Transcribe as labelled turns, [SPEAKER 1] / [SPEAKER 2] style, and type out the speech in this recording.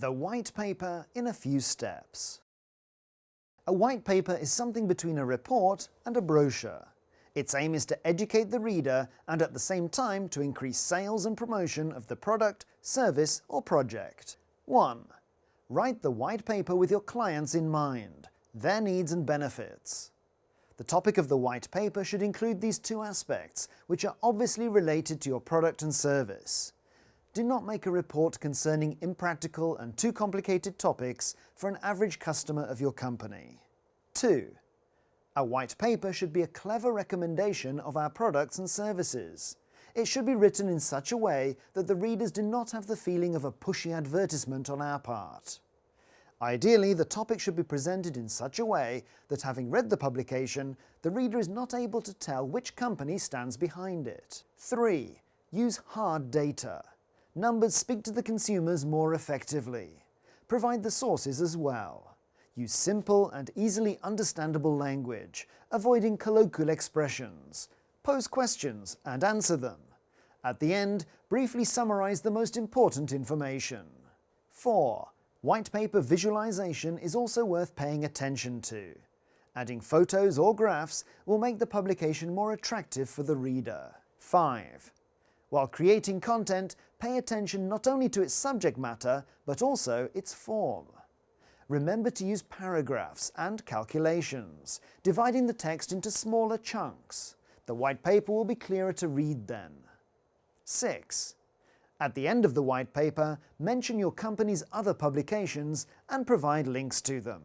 [SPEAKER 1] The white paper in a few steps. A white paper is something between a report and a brochure. Its aim is to educate the reader and at the same time to increase sales and promotion of the product, service or project. 1. Write the white paper with your clients in mind, their needs and benefits. The topic of the white paper should include these two aspects, which are obviously related to your product and service do not make a report concerning impractical and too complicated topics for an average customer of your company. 2. A white paper should be a clever recommendation of our products and services. It should be written in such a way that the readers do not have the feeling of a pushy advertisement on our part. Ideally, the topic should be presented in such a way that having read the publication, the reader is not able to tell which company stands behind it. 3. Use hard data numbers speak to the consumers more effectively. Provide the sources as well. Use simple and easily understandable language, avoiding colloquial expressions. Pose questions and answer them. At the end, briefly summarize the most important information. 4. White paper visualization is also worth paying attention to. Adding photos or graphs will make the publication more attractive for the reader. 5. While creating content, pay attention not only to its subject matter, but also its form. Remember to use paragraphs and calculations, dividing the text into smaller chunks. The white paper will be clearer to read then. 6. At the end of the white paper, mention your company's other publications and provide links to them.